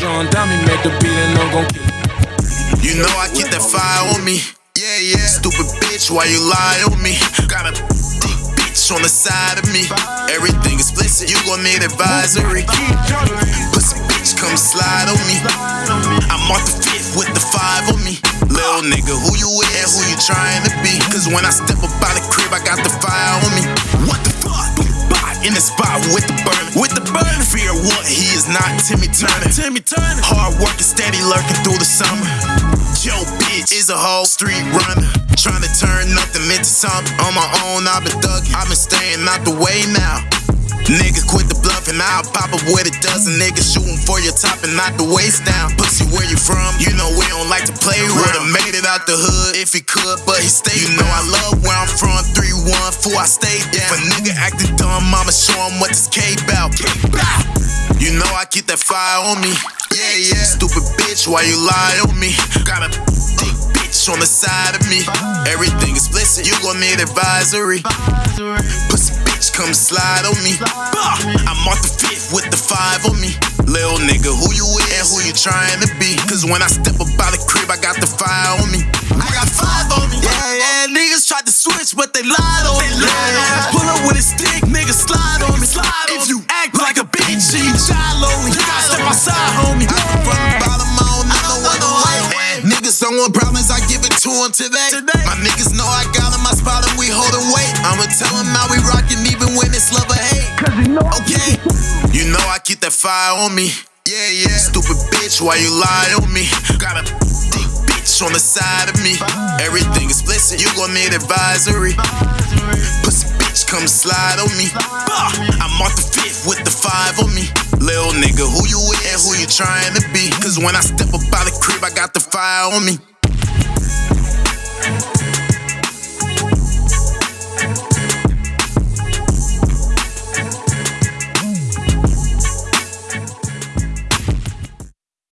John Dummy made the beat and I'm gon' kill. You know I keep that fire on me. Yeah, yeah. Stupid bitch, why you lie on me? Got a thick bitch on the side of me. Everything is explicit, you gon' need advisory. Pussy bitch, come slide on me. I'm off the fifth with the five on me. Little nigga, who you with and who you trying to be? Cause when I step up out the crib, I got the fire on me. What the fuck? In spot with the burn, with the burn. Fear what? He is not Timmy Turner. Timmy Turner. Hard working, steady lurking through the summer. Joe bitch is a whole street runner. Trying to turn nothing into something. On my own, I've been thugging. I've been staying out the way now. Nigga quit the bluffing, I'll pop up with a dozen niggas shooting for your top and knock the waist down. Pussy, where out the hood if he could, but he stayed. You know I love where I'm from, 3-1, I stayed down. If a nigga acting dumb, I'ma show him what this K bout. You know I keep that fire on me. Yeah, yeah. Stupid bitch, why you lie on me? Got a thick bitch on the side of me. Everything explicit, you gon' need advisory. Pussy bitch, come slide on me. I'm off the fifth with the five on me. Little nigga, who you with who you trying to be? Cause when I step up out the crib, I got the fire on me. I got five on me. Yeah, yeah. Niggas tried to switch, but they lied on me. Yeah, yeah. Pull up with a stick, nigga, slide on me. Slide if you act like a bitch, you shallow me. You gotta step outside, homie. I come from the bottom, I don't know what the way. Niggas don't want problems, I give it to them today. My niggas know I got in my spot and we holding weight. I'ma tell them how we rockin' even when it's love or hate. Cause you Okay, you know I keep that fire on me. Yeah, yeah. Stupid bitch, why you lie on me? Got a bitch on the side of me. Everything is explicit, you gon' need advisory. Pussy bitch, come slide on me. I'm off the fifth with the five on me. Little nigga, who you with and who you trying to be? Cause when I step up out the crib, I got the fire on me.